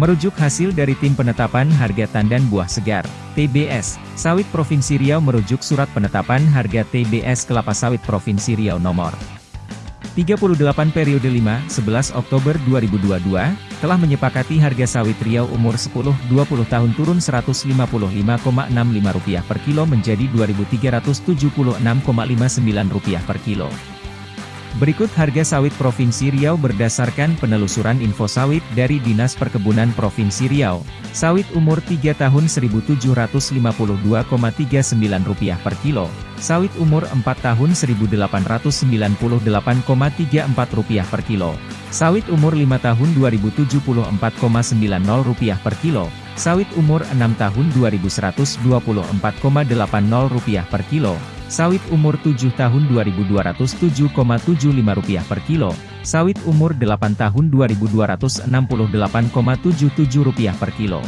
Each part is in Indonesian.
Merujuk hasil dari Tim Penetapan Harga Tandan Buah Segar, TBS, Sawit Provinsi Riau merujuk Surat Penetapan Harga TBS Kelapa Sawit Provinsi Riau nomor 38 periode 5-11 Oktober 2022, telah menyepakati harga sawit Riau umur 10-20 tahun turun Rp155,65 per kilo menjadi Rp2.376,59 per kilo. Berikut harga sawit Provinsi Riau berdasarkan penelusuran info sawit dari Dinas Perkebunan Provinsi Riau. Sawit umur 3 tahun Rp1.752,39 per kilo. Sawit umur 4 tahun Rp1.898,34 per kilo. Sawit umur 5 tahun Rp2.074,90 per kilo. Sawit umur 6 tahun Rp2.124,80 per kilo. Sawit umur 7 tahun Rp2.207,75 per kilo, sawit umur 8 tahun Rp2.268,77 per kilo.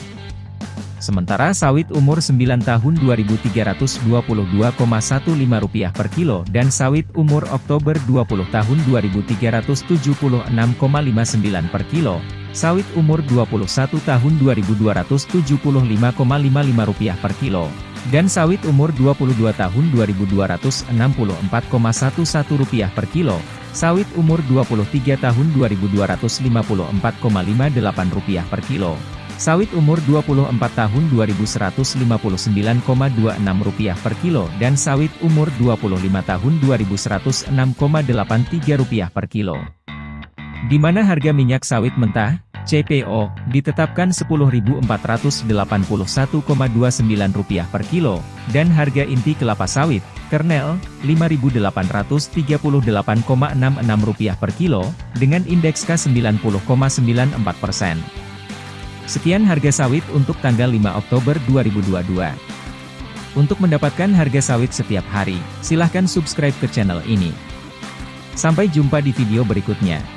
Sementara sawit umur 9 tahun Rp2.322,15 per kilo dan sawit umur Oktober 20 tahun Rp2.376,59 per kilo, sawit umur 21 tahun Rp2.275,55 per kilo, dan sawit umur 22 tahun Rp2.264,11 per kilo, sawit umur 23 tahun Rp2.254,58 per kilo, sawit umur 24 tahun Rp2.159,26 per kilo dan sawit umur 25 tahun Rp2.106,83 per kilo. Di mana harga minyak sawit mentah, CPO, ditetapkan Rp10.481,29 per kilo, dan harga inti kelapa sawit, kernel, Rp5.838,66 per kilo, dengan indeks K90,94%. Sekian harga sawit untuk tanggal 5 Oktober 2022. Untuk mendapatkan harga sawit setiap hari, silahkan subscribe ke channel ini. Sampai jumpa di video berikutnya.